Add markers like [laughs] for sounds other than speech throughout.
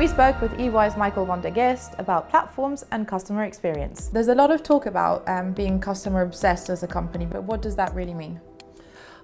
We spoke with EY's Michael van der Geest about platforms and customer experience. There's a lot of talk about um, being customer obsessed as a company, but what does that really mean?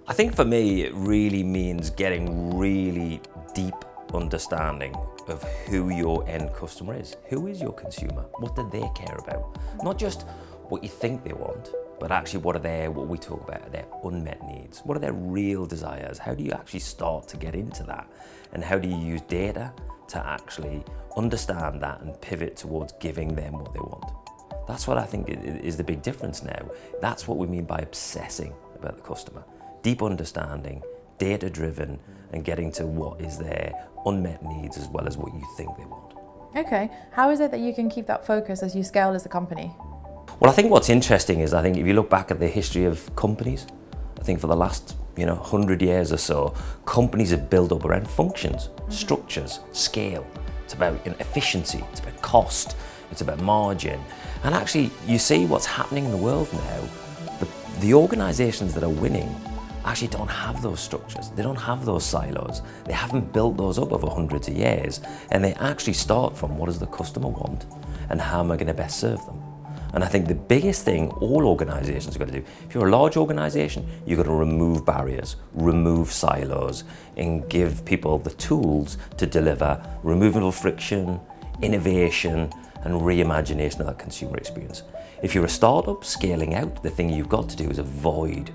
I think for me, it really means getting really deep understanding of who your end customer is. Who is your consumer? What do they care about? Not just what you think they want, but actually what are their, what we talk about, their unmet needs? What are their real desires? How do you actually start to get into that? And how do you use data to actually understand that and pivot towards giving them what they want. That's what I think is the big difference now. That's what we mean by obsessing about the customer. Deep understanding, data driven, and getting to what is their unmet needs as well as what you think they want. Okay, how is it that you can keep that focus as you scale as a company? Well, I think what's interesting is I think if you look back at the history of companies, I think for the last you know, 100 years or so, companies have built up around functions, structures, scale. It's about you know, efficiency, it's about cost, it's about margin. And actually, you see what's happening in the world now. The, the organizations that are winning actually don't have those structures. They don't have those silos. They haven't built those up over hundreds of years. And they actually start from what does the customer want and how am I going to best serve them? And I think the biggest thing all organisations have got to do, if you're a large organisation, you've got to remove barriers, remove silos, and give people the tools to deliver removal of friction, innovation, and reimagination of that consumer experience. If you're a startup scaling out, the thing you've got to do is avoid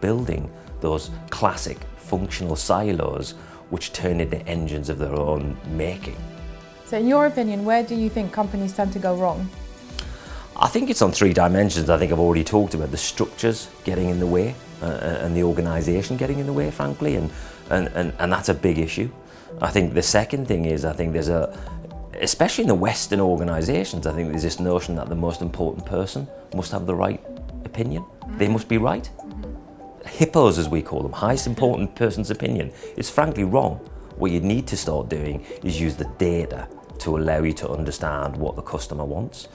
building those classic functional silos which turn into engines of their own making. So in your opinion, where do you think companies tend to go wrong? I think it's on three dimensions. I think I've already talked about the structures getting in the way uh, and the organisation getting in the way, frankly, and, and, and, and that's a big issue. I think the second thing is I think there's a, especially in the Western organisations, I think there's this notion that the most important person must have the right opinion. They must be right. Hippos, as we call them, highest important person's opinion, is frankly wrong. What you need to start doing is use the data to allow you to understand what the customer wants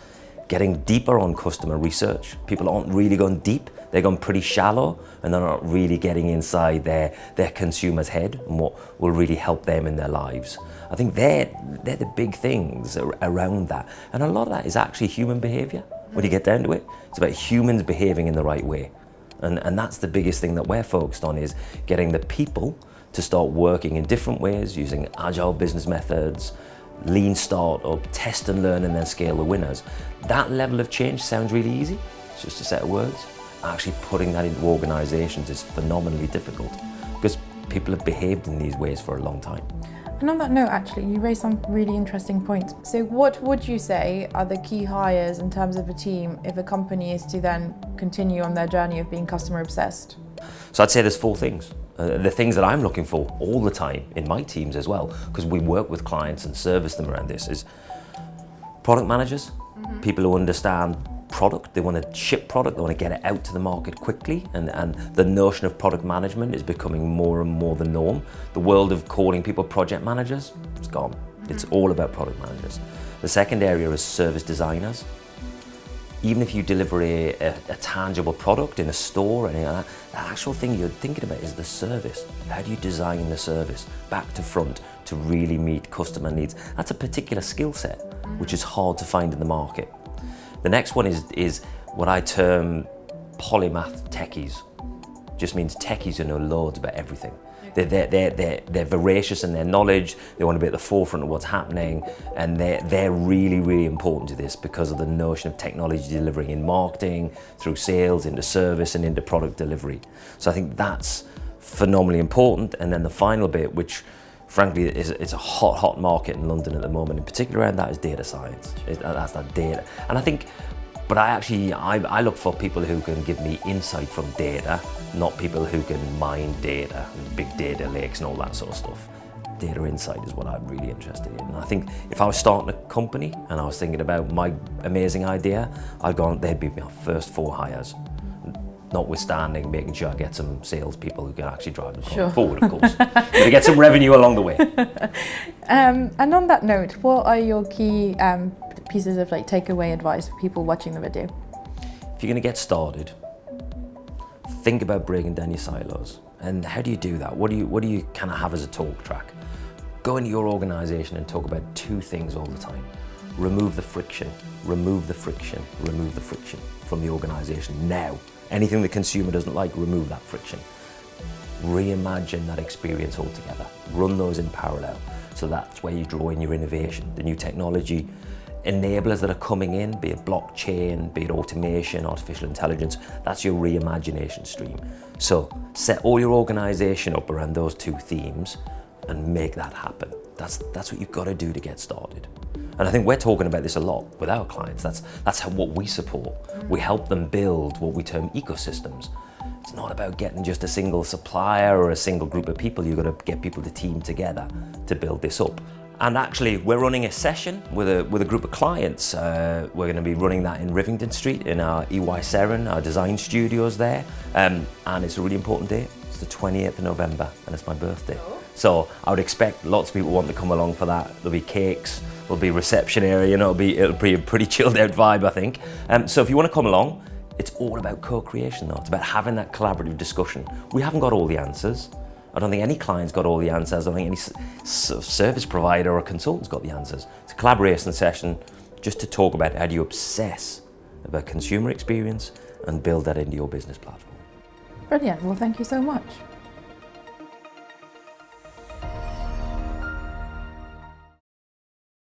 getting deeper on customer research. People aren't really going deep, they're going pretty shallow and they're not really getting inside their, their consumer's head and what will really help them in their lives. I think they're, they're the big things around that. And a lot of that is actually human behavior. When you get down to it, it's about humans behaving in the right way. And, and that's the biggest thing that we're focused on is getting the people to start working in different ways, using agile business methods, lean startup, test and learn and then scale the winners. That level of change sounds really easy, it's just a set of words. Actually putting that into organisations is phenomenally difficult because people have behaved in these ways for a long time. And on that note, actually, you raised some really interesting points. So what would you say are the key hires in terms of a team if a company is to then continue on their journey of being customer obsessed? So I'd say there's four things. Uh, the things that I'm looking for all the time in my teams as well, because we work with clients and service them around this, is product managers, mm -hmm. people who understand product, they want to ship product, they want to get it out to the market quickly, and, and the notion of product management is becoming more and more the norm. The world of calling people project managers, it's gone. Mm -hmm. It's all about product managers. The second area is service designers even if you deliver a, a, a, tangible product in a store and that, the actual thing you're thinking about is the service. How do you design the service back to front to really meet customer needs? That's a particular skill set which is hard to find in the market. The next one is, is what I term polymath techies. Just means techies who know loads about everything. They're, they're, they're, they're, they're voracious in their knowledge, they want to be at the forefront of what's happening, and they're, they're really, really important to this because of the notion of technology delivering in marketing, through sales, into service, and into product delivery. So I think that's phenomenally important. And then the final bit, which frankly is it's a hot, hot market in London at the moment, in particular around that is data science. That's that data. And I think but I actually, I, I, look for people who can give me insight from data, not people who can mine data and big data lakes and all that sort of stuff. Data insight is what I'm really interested in. And I think if I was starting a company and I was thinking about my amazing idea, I'd go on, they'd be my first four hires. Notwithstanding making sure I get some salespeople who can actually drive the sure. forward, of course. to get some revenue along the way. [laughs] Um, and on that note, what are your key um, pieces of like takeaway advice for people watching the video? If you're going to get started, think about breaking down your silos. And how do you do that? What do you, what do you kind of have as a talk track? Go into your organization and talk about two things all the time. Remove the friction, remove the friction, remove the friction from the organization now. Anything the consumer doesn't like, remove that friction. Reimagine that experience altogether. Run those in parallel. So that's where you draw in your innovation, the new technology enablers that are coming in, be it blockchain, be it automation, artificial intelligence, that's your reimagination stream. So set all your organization up around those two themes and make that happen. That's, that's what you've got to do to get started. And I think we're talking about this a lot with our clients. That's, that's how, what we support. We help them build what we term ecosystems. It's not about getting just a single supplier or a single group of people. You've got to get people to team together to build this up. And actually, we're running a session with a, with a group of clients. Uh, we're going to be running that in Rivington Street in our EY Seren, our design studios there. Um, and it's a really important day. It's the 28th of November and it's my birthday. So I would expect lots of people want to come along for that. There'll be cakes, there'll be reception area, you know, it'll be, it'll be a pretty [laughs] chilled out vibe, I think. Um, so if you want to come along, it's all about co-creation though. It's about having that collaborative discussion. We haven't got all the answers. I don't think any client's got all the answers. I don't think any service provider or consultant's got the answers. It's a collaboration session just to talk about how do you obsess about consumer experience and build that into your business platform. Brilliant. Well, thank you so much.